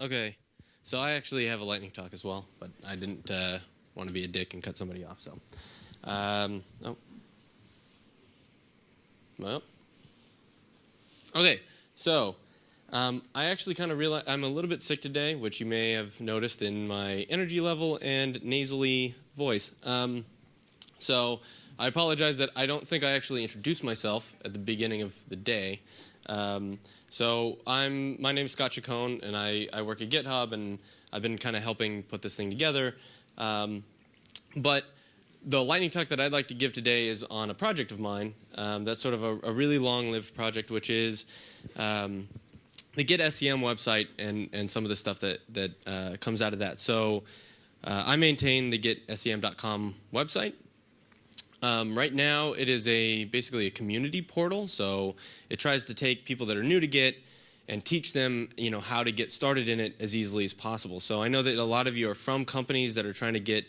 Okay, so I actually have a lightning talk as well, but I didn't uh, want to be a dick and cut somebody off. So, um, oh, well, okay. So, um, I actually kind of realize I'm a little bit sick today, which you may have noticed in my energy level and nasally voice. Um, so, I apologize that I don't think I actually introduced myself at the beginning of the day. Um, so I'm my name is Scott Chacon, and I, I work at GitHub, and I've been kind of helping put this thing together. Um, but the lightning talk that I'd like to give today is on a project of mine. Um, that's sort of a, a really long-lived project, which is um, the Git SCM website and and some of the stuff that that uh, comes out of that. So uh, I maintain the GitSCM.com website, um, right now, it is a basically a community portal, so it tries to take people that are new to Git and teach them, you know, how to get started in it as easily as possible. So I know that a lot of you are from companies that are trying to get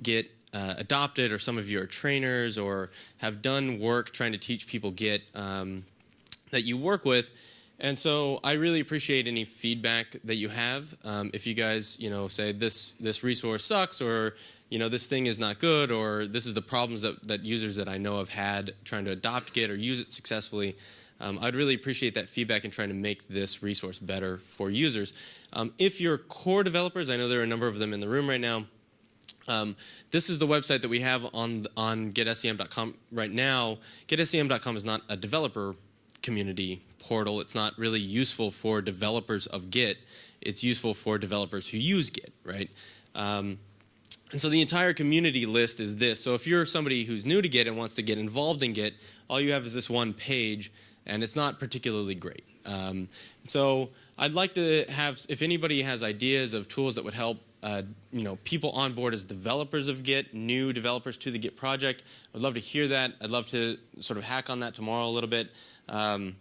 Git uh, adopted, or some of you are trainers or have done work trying to teach people Git um, that you work with. And so I really appreciate any feedback that you have. Um, if you guys, you know, say this this resource sucks or you know, this thing is not good, or this is the problems that, that users that I know have had trying to adopt Git or use it successfully. Um, I'd really appreciate that feedback in trying to make this resource better for users. Um, if you're core developers, I know there are a number of them in the room right now. Um, this is the website that we have on on gitscm.com right now. gitscm.com is not a developer community portal. It's not really useful for developers of Git. It's useful for developers who use Git, right? Um, and so the entire community list is this. So if you're somebody who's new to Git and wants to get involved in Git, all you have is this one page, and it's not particularly great. Um, so I'd like to have, if anybody has ideas of tools that would help uh, you know, people on board as developers of Git, new developers to the Git project, I'd love to hear that. I'd love to sort of hack on that tomorrow a little bit. Um,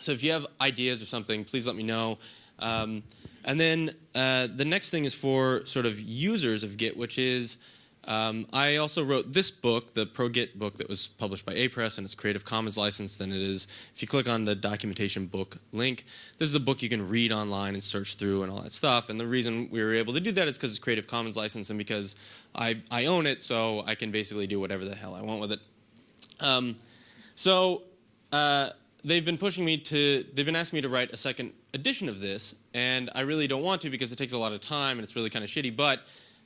so if you have ideas or something, please let me know. Um, and then uh, the next thing is for sort of users of Git, which is um, I also wrote this book, the ProGit book that was published by Apress and it's Creative Commons licensed. And it is, if you click on the documentation book link, this is a book you can read online and search through and all that stuff. And the reason we were able to do that is because it's Creative Commons licensed and because I, I own it, so I can basically do whatever the hell I want with it. Um, so uh, they've been pushing me to, they've been asking me to write a second edition of this, and I really don't want to because it takes a lot of time and it's really kind of shitty. But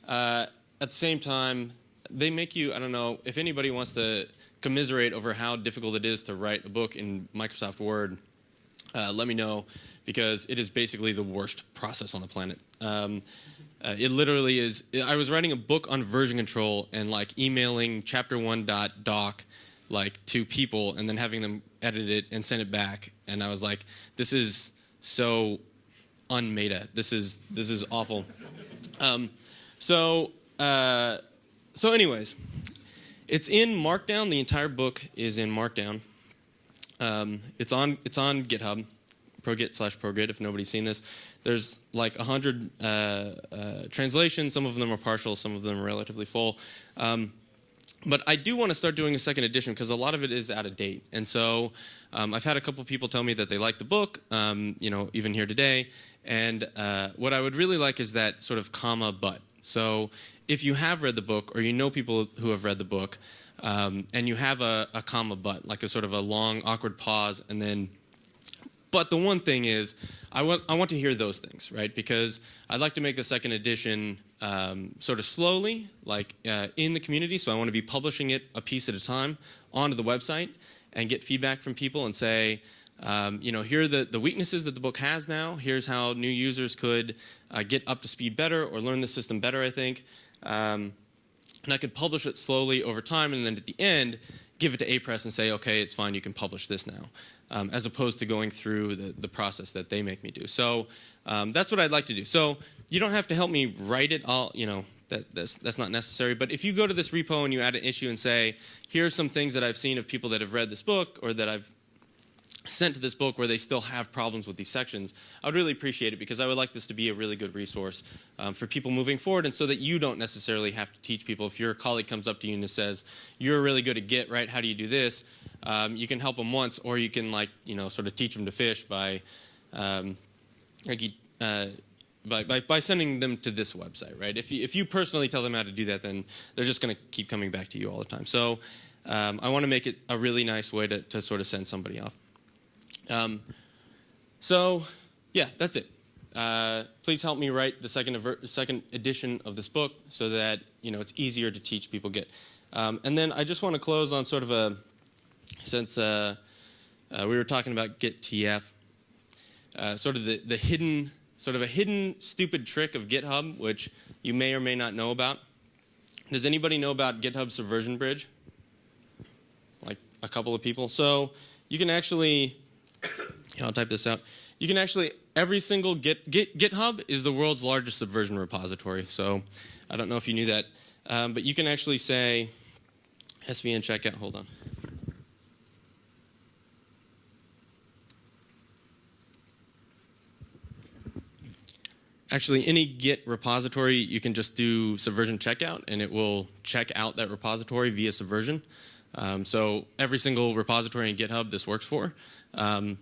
uh, at the same time, they make you, I don't know, if anybody wants to commiserate over how difficult it is to write a book in Microsoft Word, uh, let me know because it is basically the worst process on the planet. Um, uh, it literally is. I was writing a book on version control and like emailing chapter one dot doc like to people and then having them edit it and send it back. And I was like, this is so unmeta. This is this is awful. Um, so uh, so anyways, it's in Markdown. The entire book is in Markdown. Um, it's on it's on GitHub, ProGit slash ProGit. If nobody's seen this, there's like a hundred uh, uh, translations. Some of them are partial. Some of them are relatively full. Um, but I do want to start doing a second edition because a lot of it is out of date. And so um, I've had a couple people tell me that they like the book, um, you know, even here today. And uh, what I would really like is that sort of comma but. So if you have read the book or you know people who have read the book um, and you have a, a comma but, like a sort of a long awkward pause and then but the one thing is, I want, I want to hear those things, right? Because I'd like to make the second edition um, sort of slowly, like uh, in the community. So I want to be publishing it a piece at a time onto the website and get feedback from people and say, um, you know, here are the, the weaknesses that the book has now. Here's how new users could uh, get up to speed better or learn the system better, I think. Um, and I could publish it slowly over time and then at the end, give it to Apress and say, okay, it's fine, you can publish this now, um, as opposed to going through the, the process that they make me do. So um, that's what I'd like to do. So you don't have to help me write it all, you know, that, that's, that's not necessary. But if you go to this repo and you add an issue and say, here's some things that I've seen of people that have read this book or that I've sent to this book where they still have problems with these sections, I would really appreciate it because I would like this to be a really good resource um, for people moving forward and so that you don't necessarily have to teach people. If your colleague comes up to you and says, you're really good at Git, right? How do you do this? Um, you can help them once or you can like, you know, sort of teach them to fish by, um, like, uh, by, by, by sending them to this website, right? If you, if you personally tell them how to do that, then they're just going to keep coming back to you all the time. So um, I want to make it a really nice way to, to sort of send somebody off. Um, so yeah, that's it. Uh, please help me write the second, second edition of this book so that you know it's easier to teach people Git. Um, and then I just want to close on sort of a since uh, uh, we were talking about Git TF, uh, sort of the, the hidden sort of a hidden stupid trick of GitHub, which you may or may not know about. Does anybody know about GitHub Subversion Bridge? Like a couple of people. So you can actually, I'll type this out. You can actually every single Git, Git, GitHub is the world's largest subversion repository. So I don't know if you knew that, um, but you can actually say SVN checkout. Hold on. Actually, any Git repository, you can just do subversion checkout, and it will check out that repository via subversion. Um, so every single repository in GitHub this works for. Um,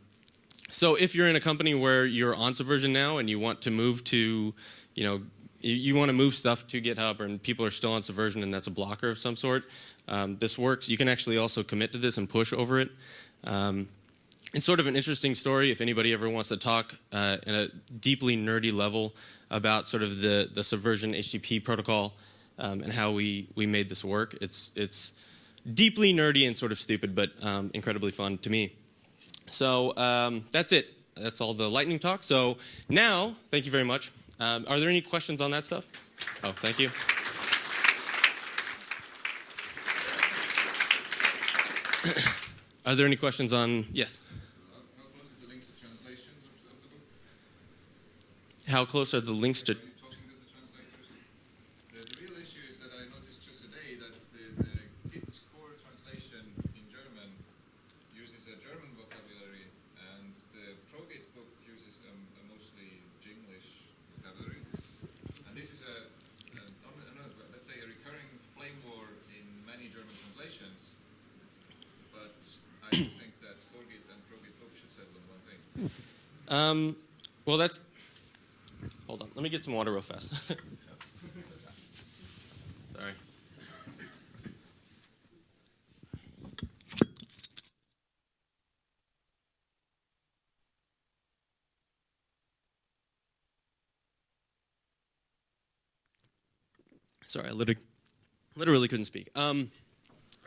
so if you're in a company where you're on Subversion now and you want to move to, you know, you, want to move stuff to GitHub and people are still on Subversion and that's a blocker of some sort, um, this works. You can actually also commit to this and push over it. Um, it's sort of an interesting story if anybody ever wants to talk uh, at a deeply nerdy level about sort of the, the Subversion HTTP protocol um, and how we, we made this work. It's, it's deeply nerdy and sort of stupid, but um, incredibly fun to me. So um, that's it. That's all the lightning talk. So now, thank you very much. Um, are there any questions on that stuff? Oh, thank you. are there any questions on, yes? How close are the links to Um, well, that's. Hold on. Let me get some water real fast. Sorry. Sorry, I literally, literally couldn't speak. Um,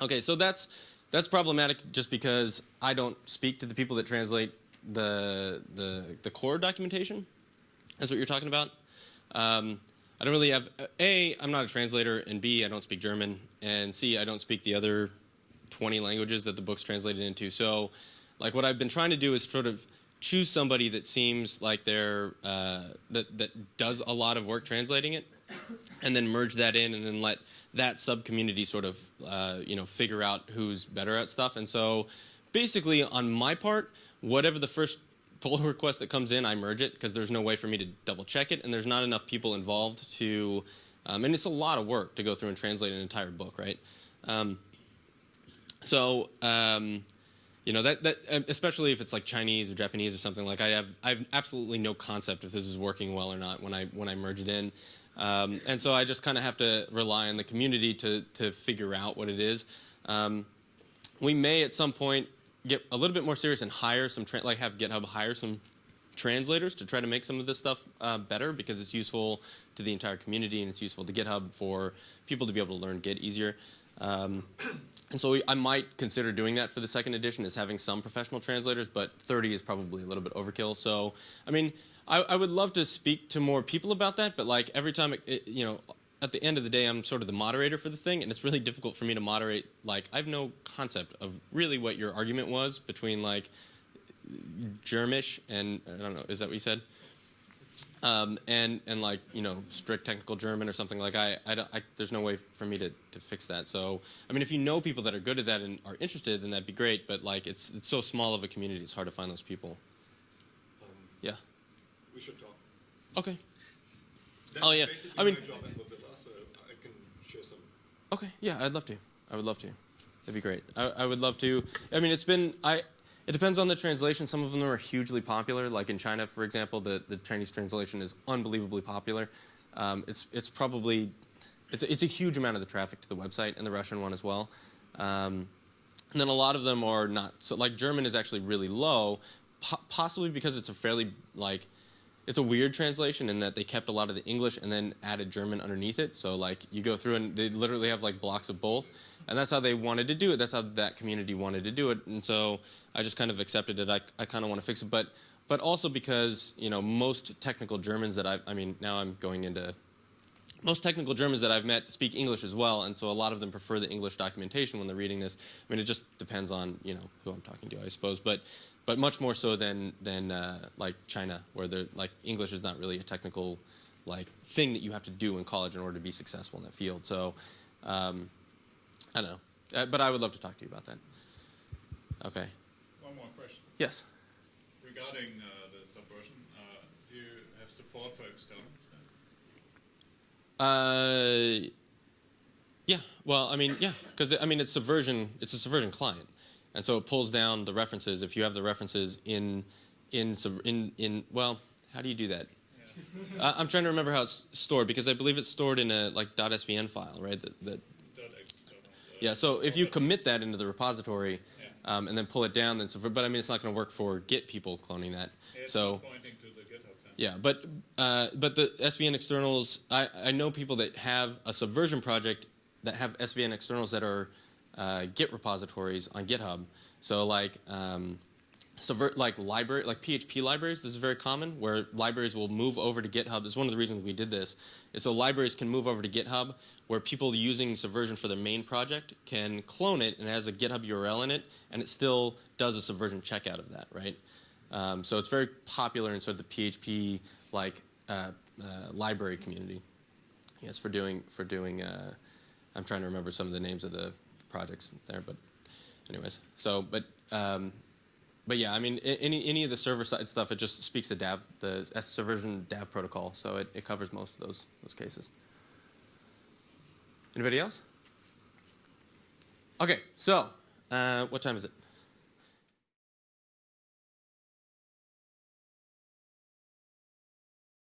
okay, so that's that's problematic just because I don't speak to the people that translate the the the core documentation. That's what you're talking about. Um, I don't really have a. I'm not a translator, and b. I don't speak German, and c. I don't speak the other 20 languages that the book's translated into. So, like, what I've been trying to do is sort of choose somebody that seems like they're uh, that that does a lot of work translating it, and then merge that in, and then let that sub community sort of uh, you know figure out who's better at stuff. And so, basically, on my part, whatever the first pull request that comes in, I merge it because there's no way for me to double check it, and there's not enough people involved to, um, and it's a lot of work to go through and translate an entire book, right? Um, so, um, you know that that um, especially if it's like Chinese or Japanese or something like I have I have absolutely no concept if this is working well or not when I when I merge it in, um, and so I just kind of have to rely on the community to to figure out what it is. Um, we may at some point get a little bit more serious and hire some, like have GitHub hire some translators to try to make some of this stuff uh, better because it's useful to the entire community and it's useful to GitHub for people to be able to learn Git easier. Um, and so we, I might consider doing that for the second edition is having some professional translators, but 30 is probably a little bit overkill. So, I mean, I, I would love to speak to more people about that, but like every time, it, it, you know, at the end of the day, I'm sort of the moderator for the thing, and it's really difficult for me to moderate. Like, I have no concept of really what your argument was between like Germish and I don't know, is that what you said? Um, and and like you know strict technical German or something like I, I, I, there's no way for me to, to fix that. So I mean, if you know people that are good at that and are interested, then that'd be great. But like it's it's so small of a community, it's hard to find those people. Um, yeah. We should talk. Okay. That's oh yeah. I mean. I can share some. Okay, yeah, I'd love to. I would love to. That'd be great. I, I would love to. I mean, it's been I. It depends on the translation. Some of them are hugely popular. Like in China, for example, the, the Chinese translation is unbelievably popular. Um, it's it's probably it's it's a huge amount of the traffic to the website and the Russian one as well. Um, and then a lot of them are not so like German is actually really low, po- possibly because it's a fairly like it's a weird translation in that they kept a lot of the English and then added German underneath it. So like you go through and they literally have like blocks of both, and that's how they wanted to do it. That's how that community wanted to do it, and so I just kind of accepted it. I I kind of want to fix it, but but also because you know most technical Germans that I I mean now I'm going into most technical Germans that I've met speak English as well, and so a lot of them prefer the English documentation when they're reading this. I mean, it just depends on you know who I'm talking to, I suppose, but but much more so than than uh, like China, where they're like English is not really a technical like thing that you have to do in college in order to be successful in that field. So um, I don't know, uh, but I would love to talk to you about that. Okay. One more question. Yes. Regarding uh, the subversion, uh, do you have support for externals? Then? Uh, yeah. Well, I mean, yeah, because I mean, it's subversion. It's a subversion client, and so it pulls down the references. If you have the references in, in, in, in well, how do you do that? Uh, I'm trying to remember how it's stored because I believe it's stored in a like .svn file, right? That, that yeah. So if you commit that into the repository, Yeah. um, and then pull it down, then subvert. But I mean, it's not going to work for Git people cloning that. It's so. pointing to the GitHub. then. Yeah, but uh, but the SVN externals, I, I know people that have a subversion project that have SVN externals that are uh, Git repositories on GitHub. So like um, subvert like library like PHP libraries. This is very common where libraries will move over to GitHub. Is one of the reasons we did this. Is so libraries can move over to GitHub where people using Subversion for their main project can clone it and it has a GitHub URL in it, and it still does a Subversion checkout of that, right? Um, so it's very popular in sort of the PHP like uh, uh, library community. Yes, for doing for doing. Uh, I'm trying to remember some of the names of the projects there, but anyways. So, but um, but yeah, I mean, any any of the server side stuff, it just speaks to DAV, the S Subversion DAV protocol, so it, it covers most of those those cases. Anybody else? Okay, so uh, what time is it?